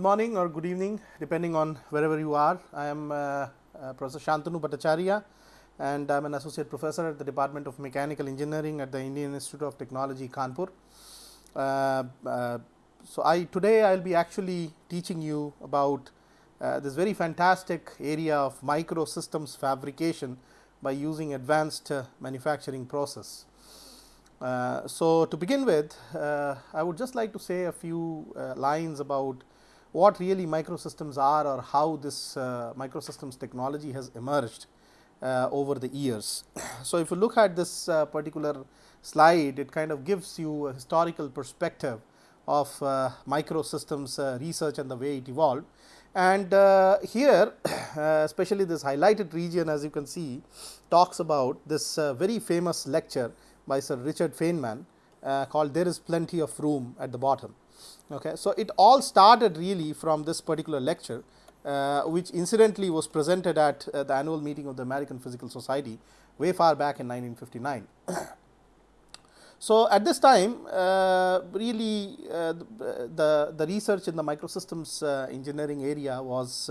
morning or good evening depending on wherever you are. I am uh, uh, Professor Shantanu Bhattacharya and I am an associate professor at the Department of Mechanical Engineering at the Indian Institute of Technology Kanpur. Uh, uh, so, I today I will be actually teaching you about uh, this very fantastic area of microsystems fabrication by using advanced uh, manufacturing process. So, to begin with I would just like to say a few lines about what really microsystems are or how this uh, microsystems technology has emerged uh, over the years. So, if you look at this uh, particular slide it kind of gives you a historical perspective of microsystems research and the way it evolved. And here especially this highlighted region as you can see talks about this very famous lecture by Sir Richard Feynman uh, called There is Plenty of Room at the Bottom. Okay. So, it all started really from this particular lecture, uh, which incidentally was presented at uh, the annual meeting of the American Physical Society way far back in 1959. so, at this time uh, really uh, the, the research in the microsystems uh, engineering area was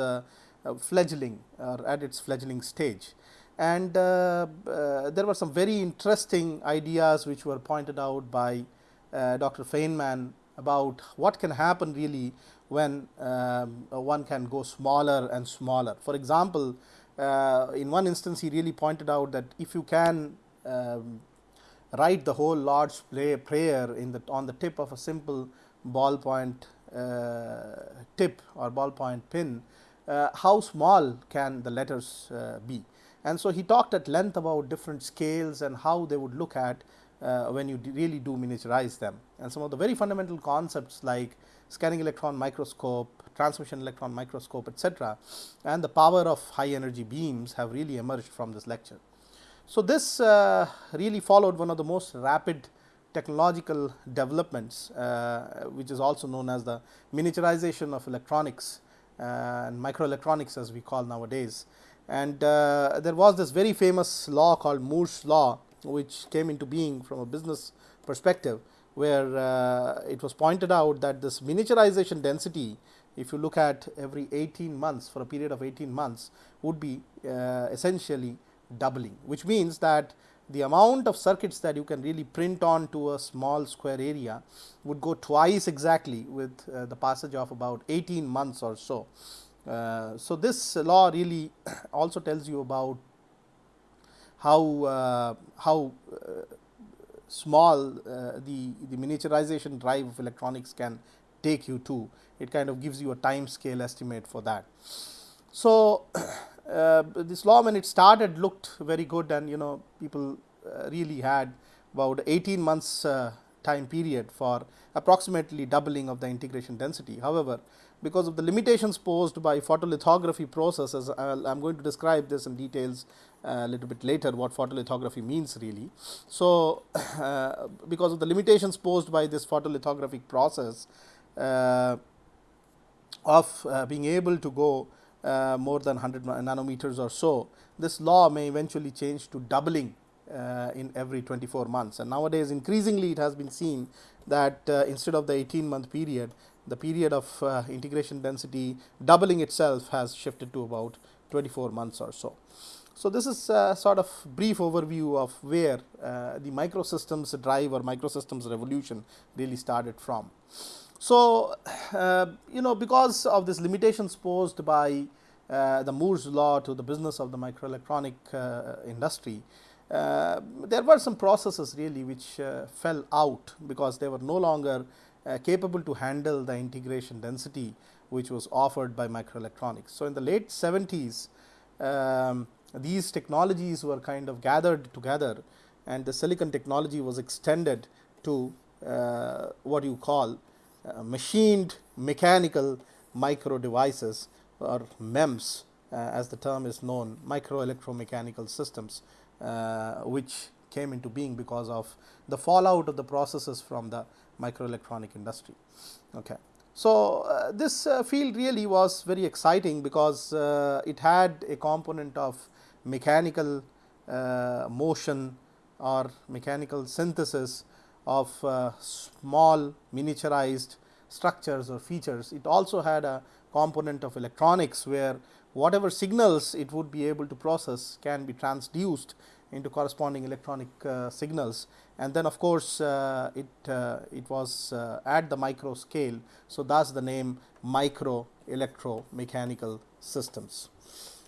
fledgling or at its fledgling stage and uh, uh, there were some very interesting ideas which were pointed out by uh, Dr. Feynman about what can happen really when um, one can go smaller and smaller. For example, uh, in one instance he really pointed out that if you can um, write the whole Lord's prayer in the on the tip of a simple ballpoint uh, tip or ballpoint pin, uh, how small can the letters be. And so, he talked at length about different scales and how they would look at uh, when you really do miniaturize them. And some of the very fundamental concepts like scanning electron microscope, transmission electron microscope etc., and the power of high energy beams have really emerged from this lecture. So, this uh, really followed one of the most rapid technological developments, uh, which is also known as the miniaturization of electronics uh, and microelectronics as we call nowadays and uh, there was this very famous law called Moore's law which came into being from a business perspective where uh, it was pointed out that this miniaturization density if you look at every 18 months for a period of 18 months would be uh, essentially doubling which means that the amount of circuits that you can really print on to a small square area would go twice exactly with uh, the passage of about 18 months or so. Uh, so, this law really also tells you about how uh, how uh, small uh, the the miniaturization drive of electronics can take you to it kind of gives you a time scale estimate for that. So, uh, this law when it started looked very good and you know people really had about 18 months time period for approximately doubling of the integration density. However, because of the limitations posed by photolithography processes, I am going to describe this in details a little bit later what photolithography means really. So, uh, because of the limitations posed by this photolithographic process uh, of uh, being able to go uh, more than 100 nanometers or so, this law may eventually change to doubling uh, in every 24 months and nowadays increasingly it has been seen that uh, instead of the 18 month period the period of uh, integration density doubling itself has shifted to about 24 months or so. So, this is a sort of brief overview of where uh, the microsystems drive or microsystems revolution really started from. So, uh, you know because of this limitations posed by uh, the Moore's law to the business of the microelectronic uh, industry, uh, there were some processes really which uh, fell out because they were no longer uh, capable to handle the integration density which was offered by microelectronics. So, in the late 70s um, these technologies were kind of gathered together and the silicon technology was extended to uh, what you call uh, machined mechanical micro devices or MEMS uh, as the term is known microelectromechanical systems uh, which came into being because of the fallout of the processes from the microelectronic industry. Okay. So, uh, this uh, field really was very exciting because uh, it had a component of mechanical uh, motion or mechanical synthesis of uh, small miniaturized structures or features. It also had a component of electronics where whatever signals it would be able to process can be transduced into corresponding electronic uh, signals and then of course, uh, it, uh, it was uh, at the micro scale. So, thus the name micro electromechanical systems.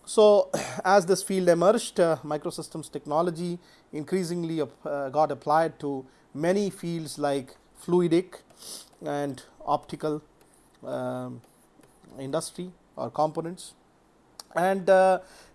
So, as this field emerged uh, microsystems technology increasingly uh, got applied to many fields like fluidic and optical um, industry or components and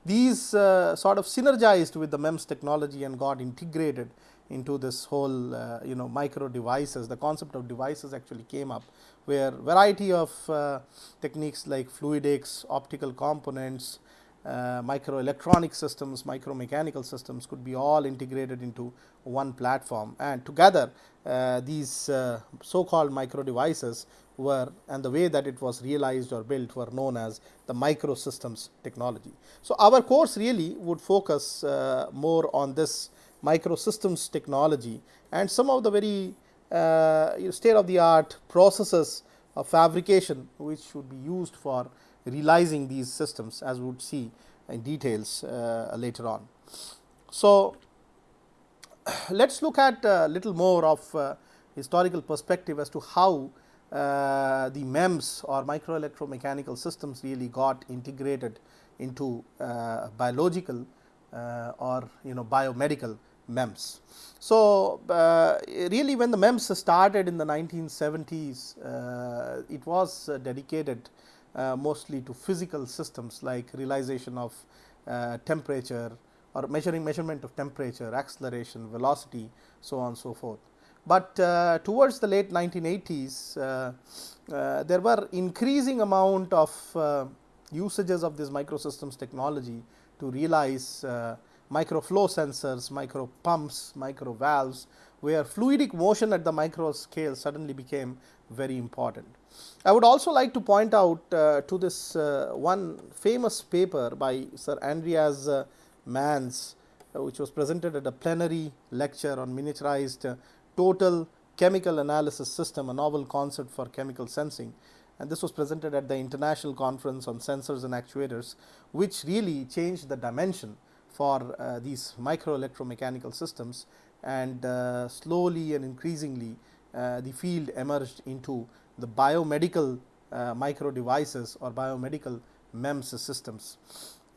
these uh, sort of synergized with the MEMS technology and got integrated into this whole uh, you know micro devices. The concept of devices actually came up where variety of uh, techniques like fluidics optical components uh, microelectronic systems, micromechanical systems could be all integrated into one platform. And together uh, these uh, so called micro devices were and the way that it was realized or built were known as the microsystems technology. So, our course really would focus uh, more on this microsystems technology and some of the very uh, state of the art processes of fabrication which should be used for realizing these systems as we would see in details uh, later on. So, let us look at a little more of uh, historical perspective as to how uh, the MEMS or micro electromechanical systems really got integrated into uh, biological uh, or you know biomedical MEMS. So, uh, really when the MEMS started in the 1970s, it was dedicated uh, mostly to physical systems like realization of uh, temperature or measuring measurement of temperature, acceleration, velocity, so on so forth. But uh, towards the late 1980s, uh, uh, there were increasing amount of uh, usages of this microsystems technology to realize micro flow sensors, micro pumps, micro valves, where fluidic motion at the micro scale suddenly became very important. I would also like to point out uh, to this uh, one famous paper by Sir Andreas uh, uh, which was presented at a plenary lecture on miniaturized uh, total chemical analysis system, a novel concept for chemical sensing. And this was presented at the International Conference on Sensors and Actuators, which really changed the dimension for uh, these micro electromechanical systems and slowly and increasingly the field emerged into the biomedical uh, micro devices or biomedical MEMS systems.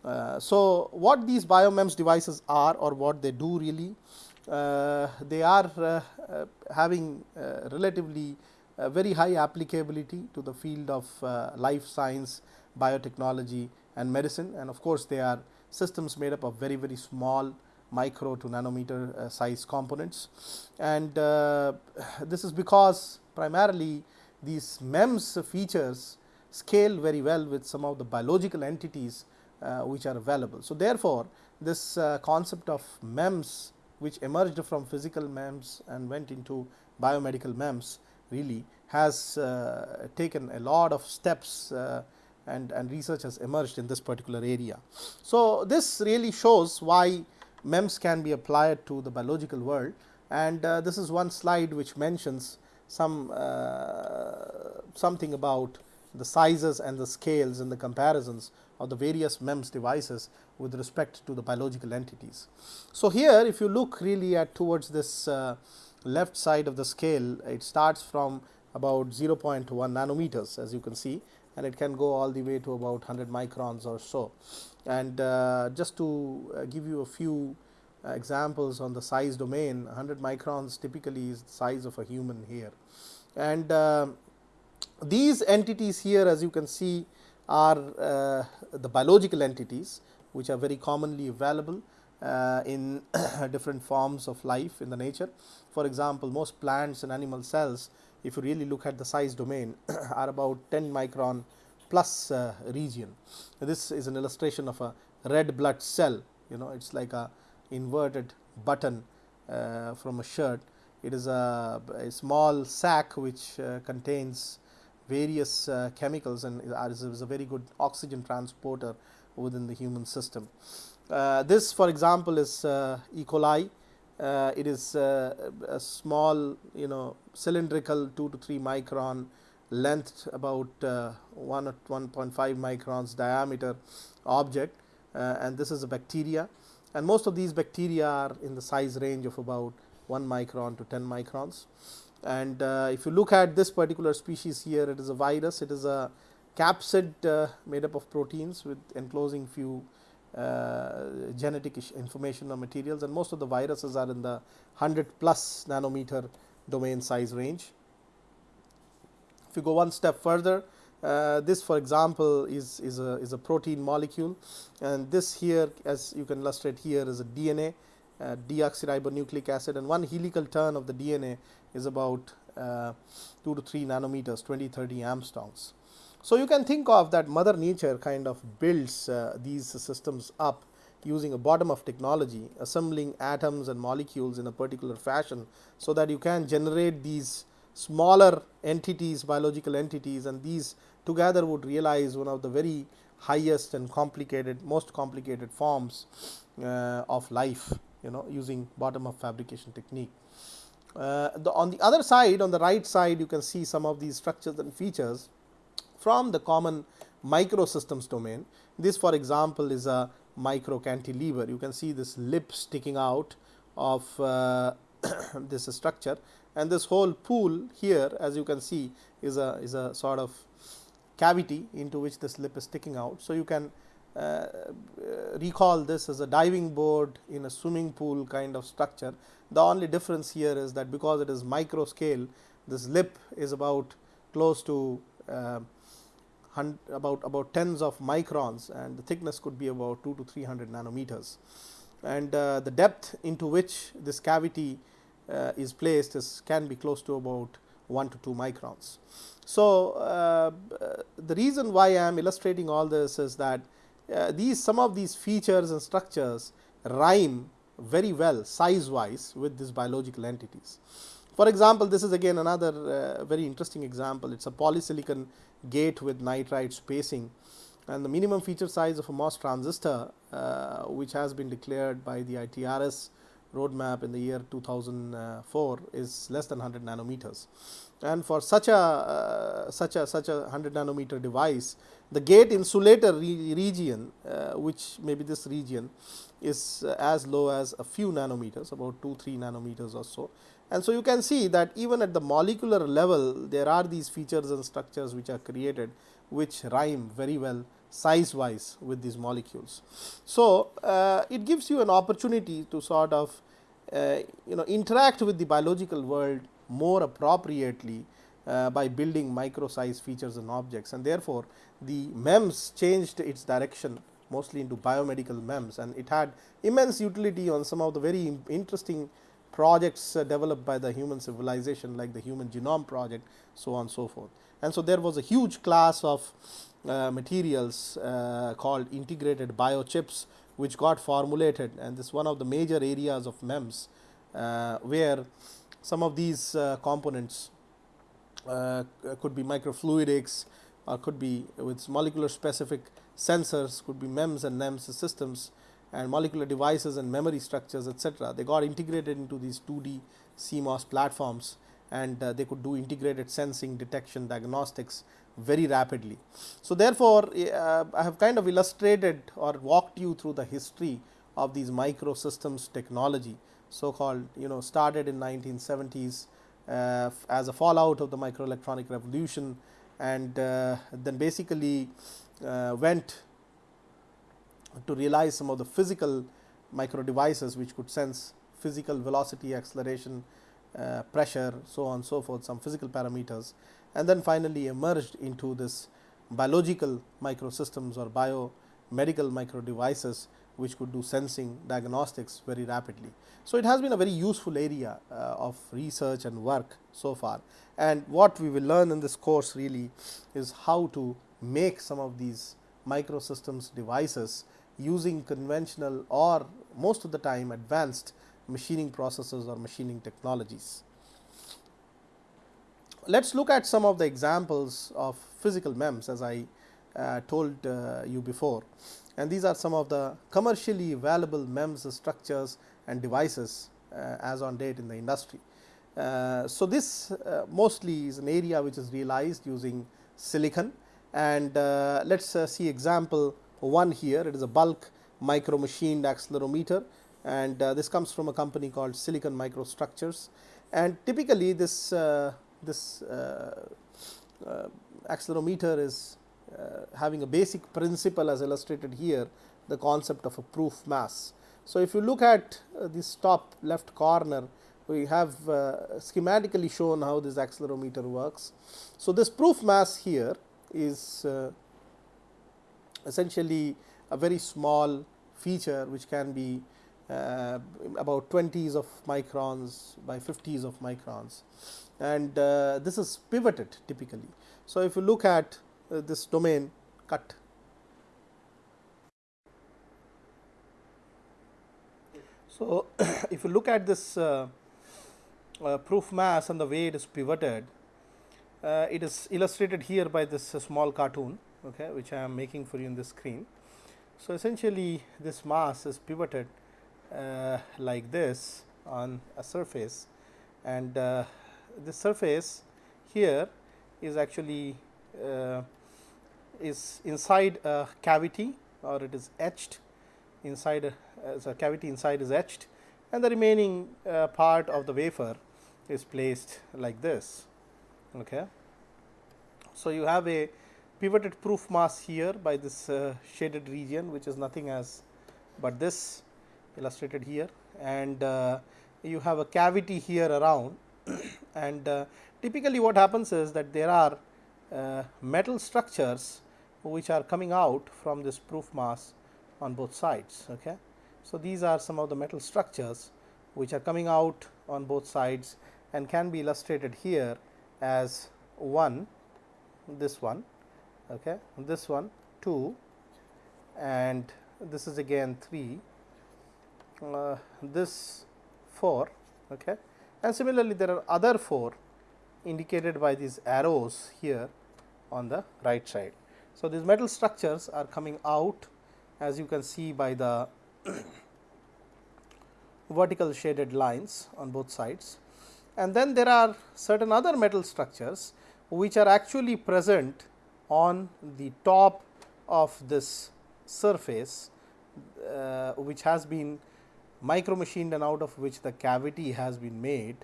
Uh, so, what these biomems devices are or what they do really, uh, they are uh, uh, having uh, relatively very high applicability to the field of life science, biotechnology and medicine and of course, they are systems made up of very very small micro to nanometer size components and this is because primarily these MEMS features scale very well with some of the biological entities uh, which are available. So, therefore, this uh, concept of MEMS which emerged from physical MEMS and went into biomedical MEMS really has uh, taken a lot of steps uh, and, and research has emerged in this particular area. So, this really shows why MEMS can be applied to the biological world and uh, this is one slide which mentions some uh, something about the sizes and the scales and the comparisons of the various MEMS devices with respect to the biological entities. So, here if you look really at towards this uh, left side of the scale, it starts from about 0.1 nanometers as you can see and it can go all the way to about 100 microns or so. And uh, just to uh, give you a few examples on the size domain 100 microns typically is the size of a human hair and uh, these entities here as you can see are uh, the biological entities which are very commonly available uh, in different forms of life in the nature. For example, most plants and animal cells if you really look at the size domain are about 10 micron plus uh, region. This is an illustration of a red blood cell you know it is like a inverted button uh, from a shirt. It is a, a small sac which uh, contains various uh, chemicals and is, is, a very good oxygen transporter within the human system. Uh, this for example is uh, E. coli. Uh, it is a small you know cylindrical 2 to 3 micron length about uh, 1 or 1.5 microns diameter object uh, and this is a bacteria and most of these bacteria are in the size range of about 1 micron to 10 microns. And uh, if you look at this particular species here, it is a virus, it is a capsid uh, made up of proteins with enclosing few uh, genetic information or materials. And most of the viruses are in the 100 plus nanometer domain size range. If you go one step further, uh, this for example is, is, a, is a protein molecule. And this here as you can illustrate here is a DNA uh, deoxyribonucleic acid. And one helical turn of the DNA is about uh, 2 to 3 nanometers 20 30 angstroms. So, you can think of that mother nature kind of builds uh, these systems up using a bottom up technology assembling atoms and molecules in a particular fashion. So, that you can generate these smaller entities biological entities and these together would realize one of the very highest and complicated most complicated forms uh, of life you know using bottom up fabrication technique. Uh, the, on the other side on the right side you can see some of these structures and features from the common microsystems domain. This for example, is a micro cantilever you can see this lip sticking out of uh, this structure and this whole pool here as you can see is a is a sort of cavity into which this lip is sticking out. So, you can uh, recall this as a diving board in a swimming pool kind of structure. The only difference here is that because it is micro scale, this lip is about close to uh, about about tens of microns and the thickness could be about 2 to 300 nanometers. And uh, the depth into which this cavity uh, is placed is can be close to about 1 to 2 microns. So, uh, the reason why I am illustrating all this is that uh, these some of these features and structures rhyme very well size wise with these biological entities. For example, this is again another uh, very interesting example. It is a polysilicon gate with nitride spacing and the minimum feature size of a MOS transistor uh, which has been declared by the ITRS roadmap in the year 2004 is less than 100 nanometers. And for such a uh, such a such a 100 nanometer device, the gate insulator re region, uh, which may be this region, is uh, as low as a few nanometers, about 2 3 nanometers or so. And so, you can see that even at the molecular level, there are these features and structures which are created, which rhyme very well size wise with these molecules. So, uh, it gives you an opportunity to sort of uh, you know interact with the biological world more appropriately uh, by building micro size features and objects and therefore, the MEMS changed its direction mostly into biomedical MEMS and it had immense utility on some of the very interesting projects uh, developed by the human civilization like the human genome project so on and so forth. And so, there was a huge class of uh, materials uh, called integrated biochips which got formulated and this is one of the major areas of MEMS uh, where some of these uh, components uh, could be microfluidics or could be with molecular specific sensors could be MEMS and NEMS systems and molecular devices and memory structures etc. They got integrated into these 2D CMOS platforms and uh, they could do integrated sensing, detection, diagnostics very rapidly. So, therefore, uh, I have kind of illustrated or walked you through the history of these microsystems technology so called you know started in 1970s uh, as a fallout of the microelectronic revolution and uh, then basically uh, went to realize some of the physical micro devices which could sense physical velocity acceleration uh, pressure so on so forth some physical parameters and then finally emerged into this biological microsystems or biomedical micro devices which could do sensing diagnostics very rapidly. So, it has been a very useful area uh, of research and work so far and what we will learn in this course really is how to make some of these microsystems devices using conventional or most of the time advanced machining processes or machining technologies. Let us look at some of the examples of physical MEMS as I uh, told uh, you before and these are some of the commercially valuable MEMS structures and devices uh, as on date in the industry. Uh, so, this uh, mostly is an area which is realized using silicon. And uh, let us uh, see example one here. It is a bulk micro machined accelerometer. And uh, this comes from a company called silicon microstructures. And typically this this accelerometer is having a basic principle as illustrated here the concept of a proof mass. So, if you look at this top left corner we have uh, schematically shown how this accelerometer works. So, this proof mass here is uh, essentially a very small feature which can be uh, about 20s of microns by 50s of microns and uh, this is pivoted typically. So, if you look at uh, this domain cut So, if you look at this uh, uh, proof mass and the way it is pivoted, uh, it is illustrated here by this uh, small cartoon okay, which I am making for you in the screen. So, essentially this mass is pivoted uh, like this on a surface and uh, this surface here is actually uh, is inside a cavity or it is etched inside a, as a cavity inside is etched and the remaining uh, part of the wafer is placed like this. Okay. So, you have a pivoted proof mass here by this uh, shaded region which is nothing as but this illustrated here and uh, you have a cavity here around and uh, typically what happens is that there are uh, metal structures which are coming out from this proof mass on both sides. Okay. So, these are some of the metal structures which are coming out on both sides and can be illustrated here as 1 this one okay this one 2 and this is again 3 uh, this 4 okay and similarly there are other 4 indicated by these arrows here on the right side. So, these metal structures are coming out as you can see by the vertical shaded lines on both sides. And then there are certain other metal structures which are actually present on the top of this surface uh, which has been micro machined and out of which the cavity has been made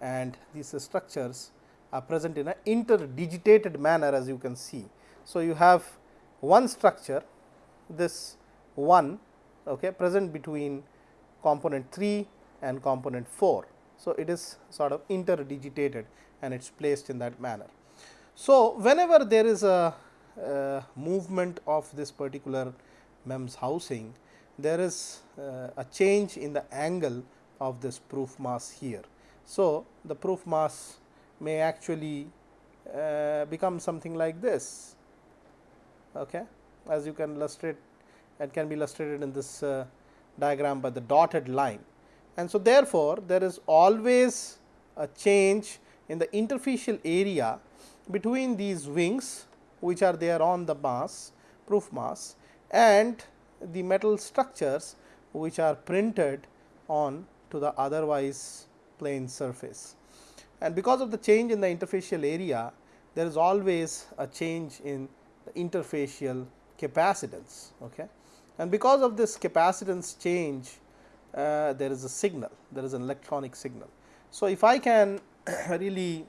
and these structures are present in an interdigitated manner as you can see. So, you have one structure this 1 okay, present between component 3 and component 4. So, it is sort of interdigitated and it is placed in that manner. So, whenever there is a, a movement of this particular MEMS housing, there is uh, a change in the angle of this proof mass here. So, the proof mass may actually uh, become something like this. Okay? As you can illustrate it can be illustrated in this uh, diagram by the dotted line. And so therefore there is always a change in the interfacial area between these wings which are there on the mass proof mass and the metal structures which are printed on to the otherwise plane surface. And because of the change in the interfacial area, there is always a change in the interfacial capacitance. Okay. And because of this capacitance change, uh, there is a signal, there is an electronic signal. So, if I can really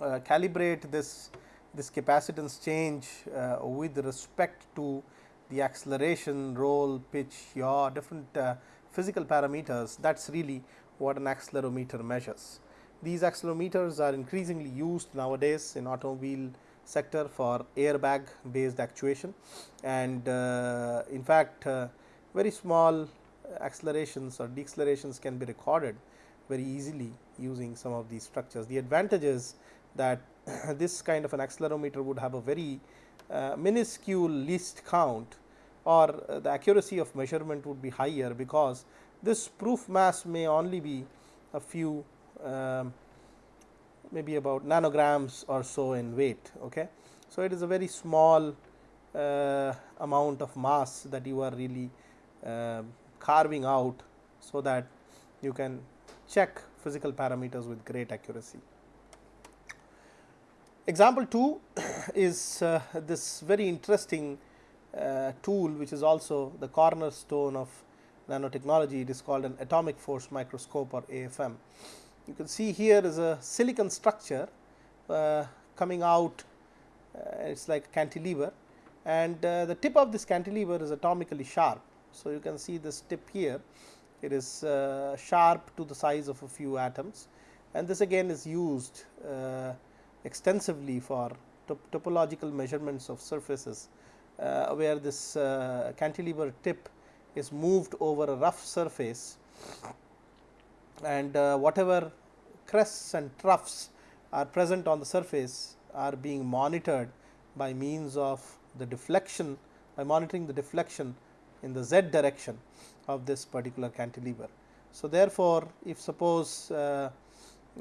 uh, calibrate this this capacitance change uh, with respect to the acceleration, roll, pitch, yaw, different uh, physical parameters, that is really what an accelerometer measures. These accelerometers are increasingly used nowadays in automobile sector for airbag based actuation and uh, in fact, uh, very small accelerations or decelerations can be recorded very easily using some of these structures. The advantage is that this kind of an accelerometer would have a very uh, minuscule least count or uh, the accuracy of measurement would be higher because this proof mass may only be a few um, maybe about nanograms or so in weight. Okay. So, it is a very small uh, amount of mass that you are really uh, carving out so that you can check physical parameters with great accuracy. Example 2 is uh, this very interesting uh, tool which is also the cornerstone of nanotechnology. It is called an atomic force microscope or AFM. You can see here is a silicon structure uh, coming out, uh, it is like a cantilever. And uh, the tip of this cantilever is atomically sharp. So, you can see this tip here, it is uh, sharp to the size of a few atoms. And this again is used extensively for top topological measurements of surfaces uh, where this uh, cantilever tip is moved over a rough surface. And uh, whatever crests and troughs are present on the surface are being monitored by means of the deflection by monitoring the deflection in the z direction of this particular cantilever. So, therefore, if suppose uh,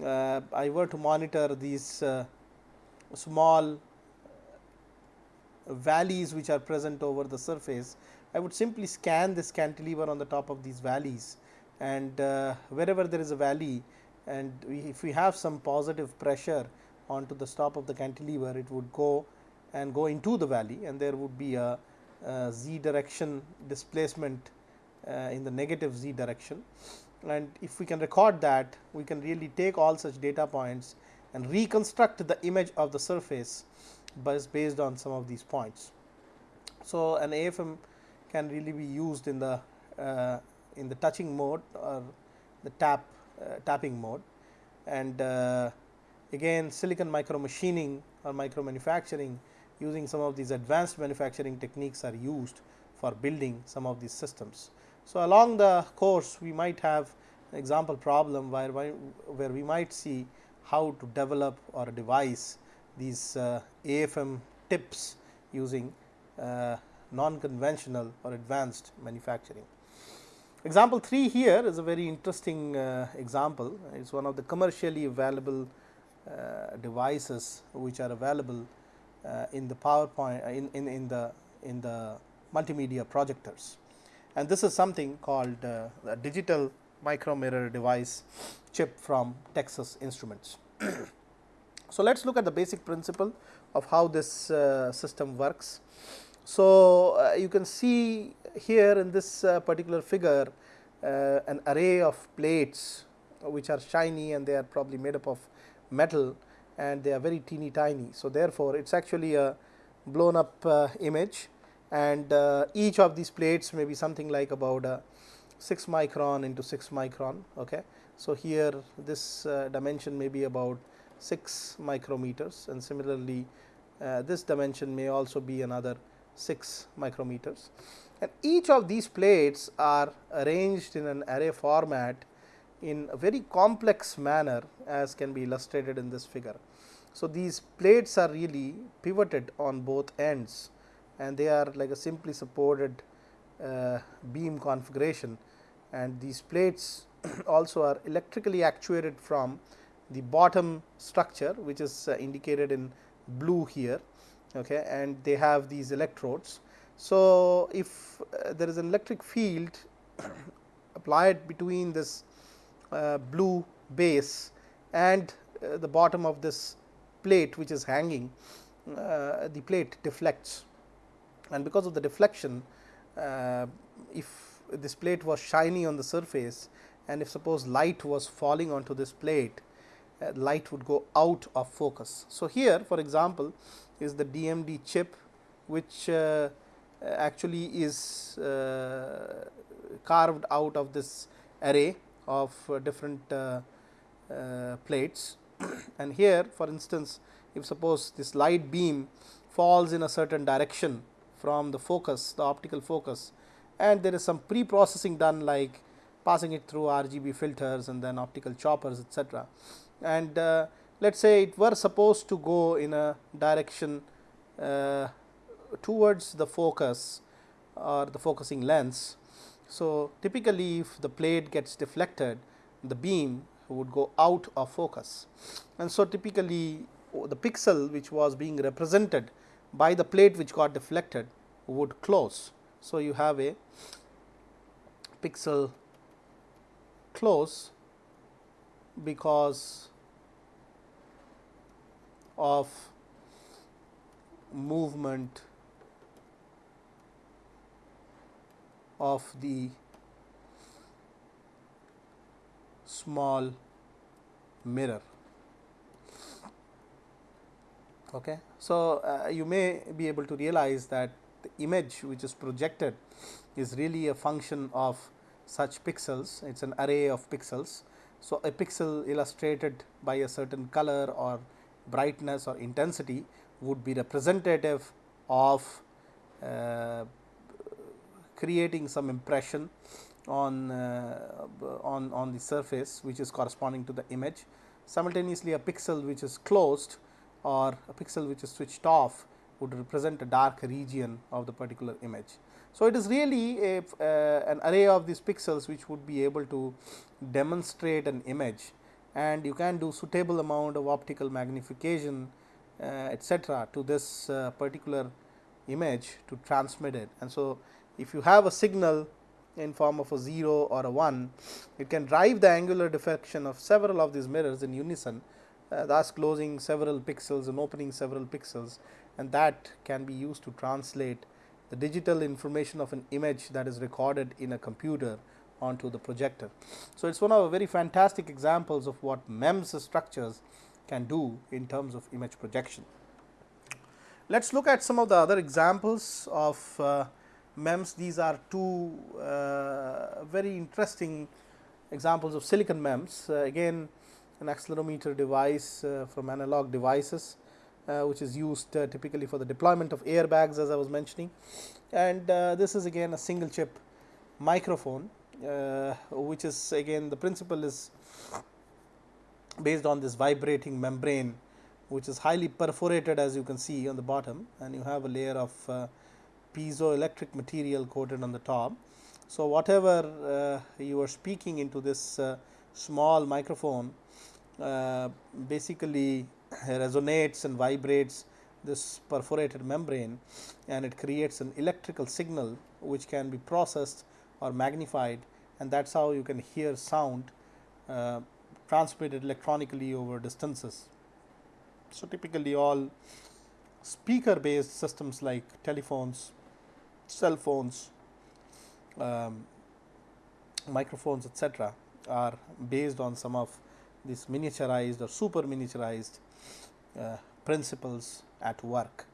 uh, I were to monitor these uh, small valleys which are present over the surface, I would simply scan this cantilever on the top of these valleys and uh, wherever there is a valley and we, if we have some positive pressure onto the top of the cantilever, it would go and go into the valley and there would be a, a z direction displacement uh, in the negative z direction and if we can record that we can really take all such data points and reconstruct the image of the surface based on some of these points. So, an AFM can really be used in the uh, in the touching mode or the tap tapping mode and uh, again silicon micro machining or micro manufacturing using some of these advanced manufacturing techniques are used for building some of these systems. So, along the course we might have example problem where, where we might see how to develop or devise these uh, AFM tips using uh, non-conventional or advanced manufacturing. Example 3 here is a very interesting uh, example. It is one of the commercially available uh, devices which are available uh, in the PowerPoint uh, in, in, in, the in the multimedia projectors. And this is something called a digital micro mirror device chip from Texas Instruments. so, let us look at the basic principle of how this uh, system works. So, uh, you can see here in this uh, particular figure uh, an array of plates which are shiny and they are probably made up of metal and they are very teeny tiny. So, therefore, it is actually a blown up uh, image and each of these plates may be something like about 6 micron into 6 micron. Okay. So, here this dimension may be about 6 micrometers and similarly uh, this dimension may also be another 6 micrometers and each of these plates are arranged in an array format in a very complex manner as can be illustrated in this figure. So, these plates are really pivoted on both ends and they are like a simply supported uh, beam configuration and these plates also are electrically actuated from the bottom structure which is uh, indicated in blue here okay, and they have these electrodes. So, if uh, there is an electric field applied between this uh, blue base and uh, the bottom of this plate which is hanging, uh, the plate deflects and because of the deflection uh, if this plate was shiny on the surface and if suppose light was falling onto this plate uh, light would go out of focus. So, here for example, is the DMD chip which uh, actually is uh, carved out of this array of uh, different uh, uh, plates and here for instance, if suppose this light beam falls in a certain direction from the focus the optical focus and there is some pre processing done like passing it through RGB filters and then optical choppers etc. And uh, let us say it were supposed to go in a direction uh, towards the focus or the focusing lens. So, typically if the plate gets deflected the beam would go out of focus and so typically the pixel which was being represented by the plate which got deflected would close. So, you have a pixel close because of movement of the small mirror. Okay. So, uh, you may be able to realize that the image which is projected is really a function of such pixels, it is an array of pixels. So, a pixel illustrated by a certain color or brightness or intensity would be representative of uh, creating some impression on, uh, on, on the surface which is corresponding to the image. Simultaneously, a pixel which is closed or a pixel which is switched off would represent a dark region of the particular image. So, it is really a, uh, an array of these pixels which would be able to demonstrate an image and you can do suitable amount of optical magnification uh, etcetera to this uh, particular image to transmit it. And so, if you have a signal in form of a 0 or a 1, it can drive the angular deflection of several of these mirrors in unison uh, thus closing several pixels and opening several pixels and that can be used to translate the digital information of an image that is recorded in a computer onto the projector. So, it is one of the very fantastic examples of what MEMS structures can do in terms of image projection. Let us look at some of the other examples of uh, MEMS. These are two uh, very interesting examples of silicon MEMS. Uh, again an accelerometer device uh, from analog devices uh, which is used uh, typically for the deployment of airbags as I was mentioning. And this is again a single chip microphone which is again the principle is based on this vibrating membrane which is highly perforated as you can see on the bottom and you have a layer of uh, piezoelectric material coated on the top. So, whatever uh, you are speaking into this uh, small microphone uh, basically resonates and vibrates this perforated membrane and it creates an electrical signal which can be processed or magnified and that is how you can hear sound uh, transmitted electronically over distances. So, typically all speaker based systems like telephones, cell phones, um, microphones etc., are based on some of these miniaturized or super miniaturized uh, principles at work.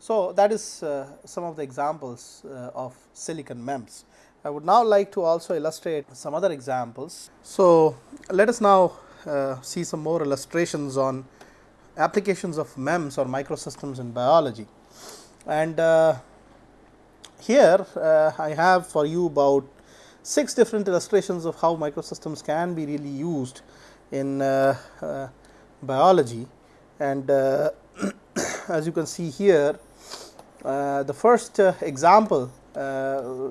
So, that is uh, some of the examples uh, of silicon MEMS. I would now like to also illustrate some other examples. So, let us now uh, see some more illustrations on applications of MEMS or microsystems in biology. And uh, here uh, I have for you about six different illustrations of how microsystems can be really used in uh, uh, biology and uh, as you can see here the first example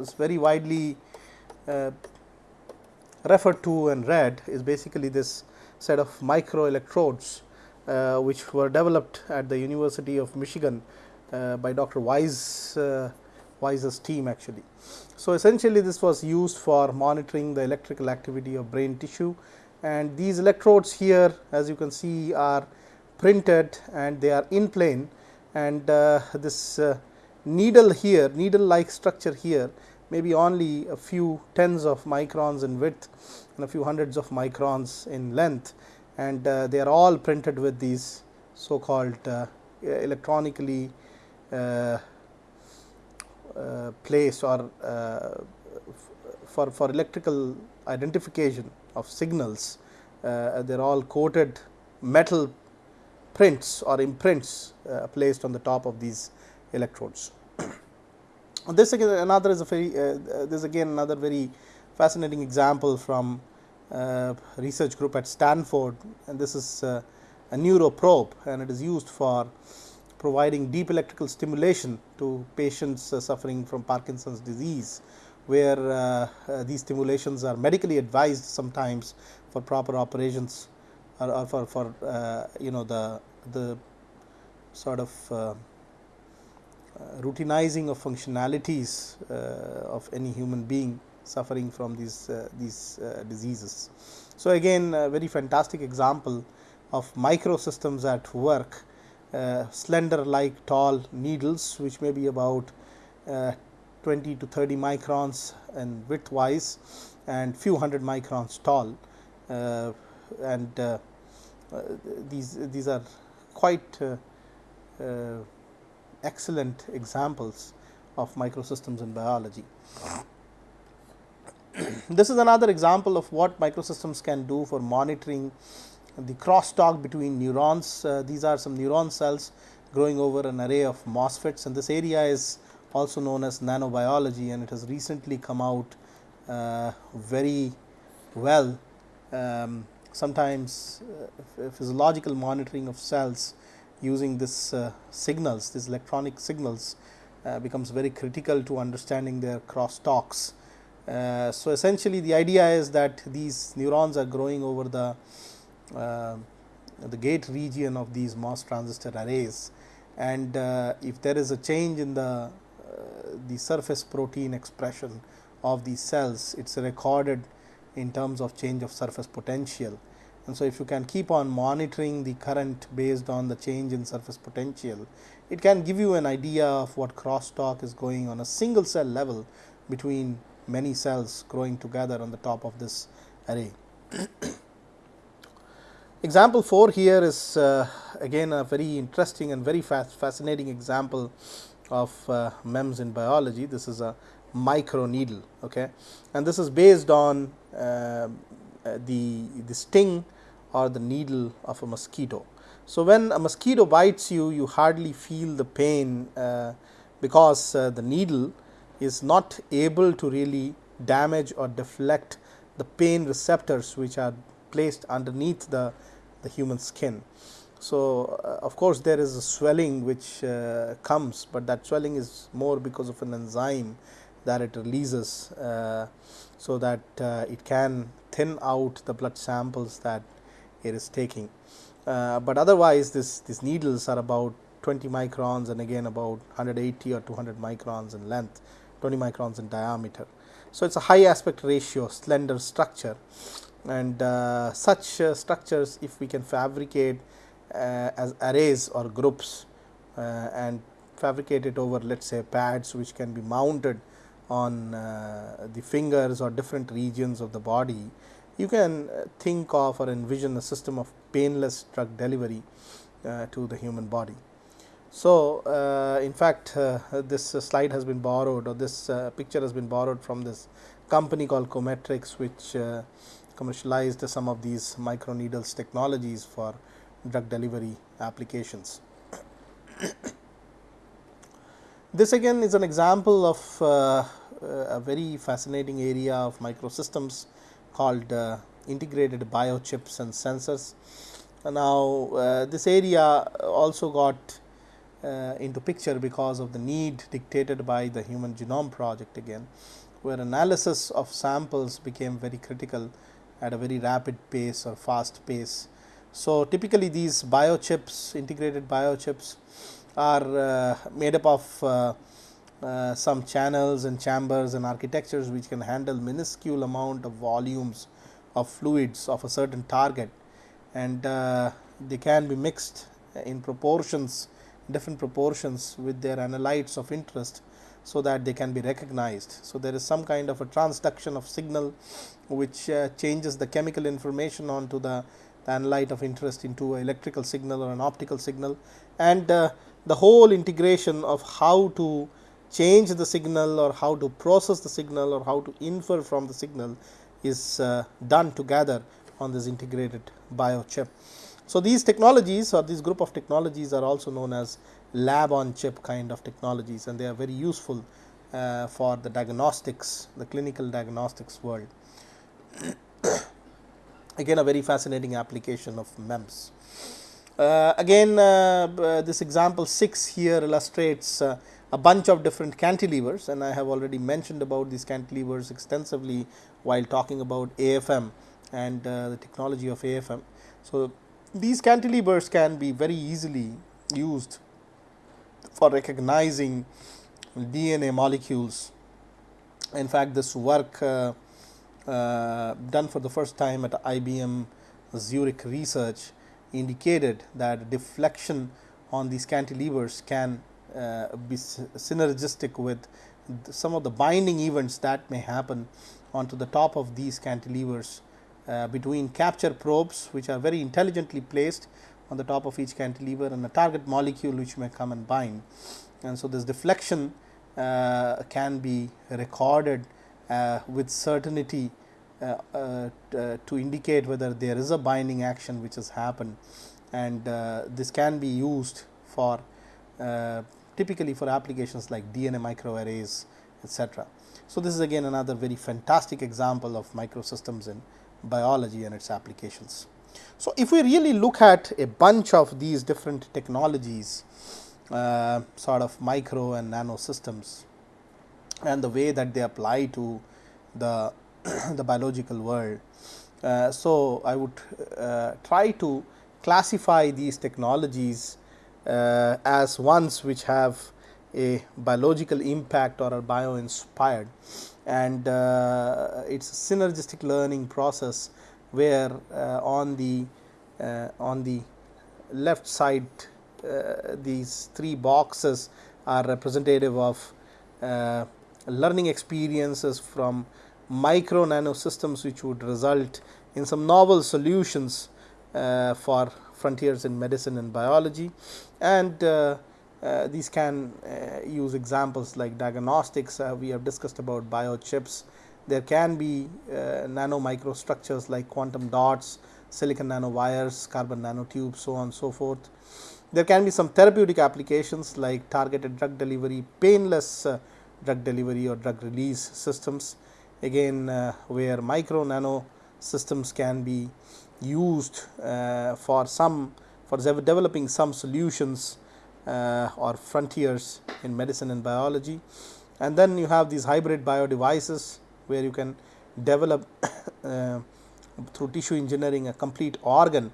is very widely referred to and read is basically this set of micro electrodes uh, which were developed at the University of Michigan uh, by Dr. Wise uh, Wise's team actually. So, essentially this was used for monitoring the electrical activity of brain tissue. And these electrodes here as you can see are printed and they are in plane. And uh, this uh, needle here needle like structure here may be only a few tens of microns in width and a few hundreds of microns in length. And uh, they are all printed with these so called uh, electronically uh, placed or for, for electrical identification of signals. Uh, they are all coated metal prints or imprints uh, placed on the top of these electrodes. this again another is a very uh, this again another very fascinating example from uh, research group at Stanford and this is uh, a neuroprobe and it is used for providing deep electrical stimulation to patients uh, suffering from Parkinson's disease where uh, uh, these stimulations are medically advised sometimes for proper operations or, or for, for uh, you know the the sort of uh, routinizing of functionalities uh, of any human being suffering from these uh, these diseases. So, again a very fantastic example of microsystems at work uh, slender like tall needles which may be about uh, 20 to 30 microns and width wise and few hundred microns tall uh, and uh, uh, these these are quite uh, excellent examples of microsystems in biology. this is another example of what microsystems can do for monitoring the crosstalk between neurons. Uh, these are some neuron cells growing over an array of MOSFETs and this area is also known as nanobiology and it has recently come out uh, very well. Um, sometimes uh, physiological monitoring of cells using this uh, signals, these electronic signals uh, becomes very critical to understanding their crosstalks. Uh, so, essentially the idea is that these neurons are growing over the the gate region of these MOS transistor arrays and uh, if there is a change in the uh, the surface protein expression of these cells it is recorded in terms of change of surface potential and so if you can keep on monitoring the current based on the change in surface potential it can give you an idea of what crosstalk is going on a single cell level between many cells growing together on the top of this array. Example 4 here is uh, again a very interesting and very fascinating example of uh, MEMS in biology. This is a micro needle okay and this is based on uh, the, the sting or the needle of a mosquito. So, when a mosquito bites you, you hardly feel the pain uh, because uh, the needle is not able to really damage or deflect the pain receptors which are placed underneath the, the human skin. So, uh, of course, there is a swelling which uh, comes, but that swelling is more because of an enzyme that it releases. Uh, so, that uh, it can thin out the blood samples that it is taking. Uh, but otherwise this these needles are about 20 microns and again about 180 or 200 microns in length 20 microns in diameter. So, it is a high aspect ratio slender structure and uh, such uh, structures if we can fabricate uh, as arrays or groups uh, and fabricate it over let us say pads which can be mounted on uh, the fingers or different regions of the body you can uh, think of or envision a system of painless drug delivery to the human body. So, in fact, this slide has been borrowed or this picture has been borrowed from this company called Kumetrix which commercialized some of these microneedles technologies for drug delivery applications. this again is an example of a very fascinating area of microsystems called uh, integrated biochips and sensors. Now, uh, this area also got uh, into picture because of the need dictated by the human genome project again, where analysis of samples became very critical at a very rapid pace or fast pace. So, typically these biochips, integrated biochips are uh, made up of uh, uh, some channels and chambers and architectures which can handle minuscule amount of volumes of fluids of a certain target and uh, they can be mixed in proportions different proportions with their analytes of interest so that they can be recognized. So, there is some kind of a transduction of signal which uh, changes the chemical information onto the, the analyte of interest into an electrical signal or an optical signal and uh, the whole integration of how to change the signal or how to process the signal or how to infer from the signal is uh, done together on this integrated biochip. So, these technologies or this group of technologies are also known as lab on chip kind of technologies and they are very useful uh, for the diagnostics, the clinical diagnostics world. again a very fascinating application of MEMS. Uh, again uh, this example 6 here illustrates uh, a bunch of different cantilevers and I have already mentioned about these cantilevers extensively while talking about AFM and uh, the technology of AFM. So, these cantilevers can be very easily used for recognizing DNA molecules. In fact, this work uh, uh, done for the first time at IBM Zurich research indicated that deflection on these cantilevers can uh, be synergistic with some of the binding events that may happen onto the top of these cantilevers uh, between capture probes which are very intelligently placed on the top of each cantilever and a target molecule which may come and bind. And so, this deflection uh, can be recorded uh, with certainty uh, uh, to indicate whether there is a binding action which has happened and uh, this can be used for typically for applications like DNA microarrays etc. So, this is again another very fantastic example of microsystems in biology and its applications. So, if we really look at a bunch of these different technologies uh, sort of micro and nano systems and the way that they apply to the, the biological world. Uh, so, I would uh, try to classify these technologies uh, as ones which have a biological impact or are bio inspired and uh, it is a synergistic learning process where uh, on the uh, on the left side uh, these three boxes are representative of learning experiences from micro nano systems which would result in some novel solutions uh, for frontiers in medicine and biology. And uh, uh, these can use examples like diagnostics. We have discussed about biochips there can be uh, nano microstructures like quantum dots silicon nanowires carbon nanotubes so on and so forth there can be some therapeutic applications like targeted drug delivery painless uh, drug delivery or drug release systems again uh, where micro nano systems can be used for some for developing some solutions uh, or frontiers in medicine and biology. And then you have these hybrid bio devices where you can develop uh, through tissue engineering a complete organ,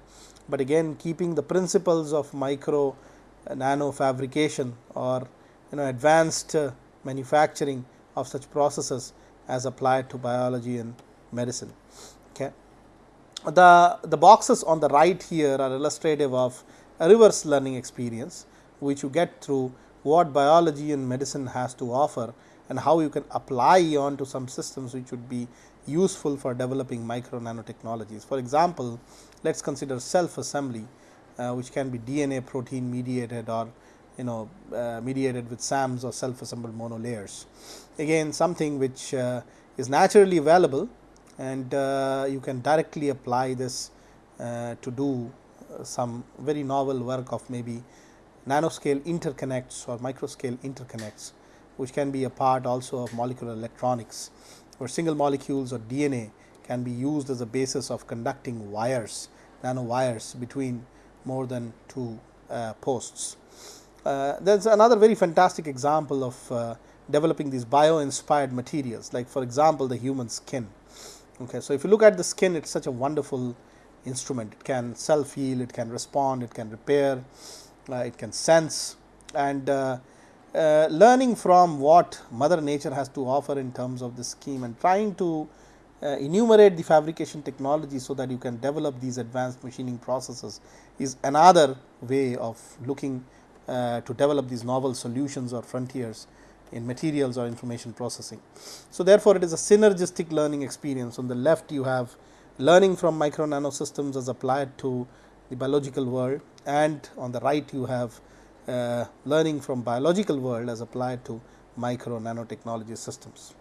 but again keeping the principles of micro uh, nano fabrication or you know advanced uh, manufacturing of such processes as applied to biology and medicine. Okay. The, the boxes on the right here are illustrative of a reverse learning experience which you get through what biology and medicine has to offer and how you can apply onto some systems which would be useful for developing micro nanotechnologies. For example, let us consider self assembly uh, which can be DNA protein mediated or you know uh, mediated with SAMs or self assembled monolayers. Again something which uh, is naturally available and uh, you can directly apply this uh, to do some very novel work of maybe nanoscale interconnects or microscale interconnects which can be a part also of molecular electronics where single molecules or DNA can be used as a basis of conducting wires nanowires between more than two uh, posts. Uh, there is another very fantastic example of uh, developing these bio inspired materials like for example the human skin. Okay, so, if you look at the skin it is such a wonderful instrument it can self heal it can respond it can repair uh, it can sense and uh, uh, learning from what mother nature has to offer in terms of the scheme and trying to enumerate the fabrication technology so that you can develop these advanced machining processes is another way of looking uh, to develop these novel solutions or frontiers in materials or information processing. So, therefore, it is a synergistic learning experience on the left you have learning from micro nano systems as applied to the biological world and on the right you have uh, learning from biological world as applied to micro nanotechnology systems.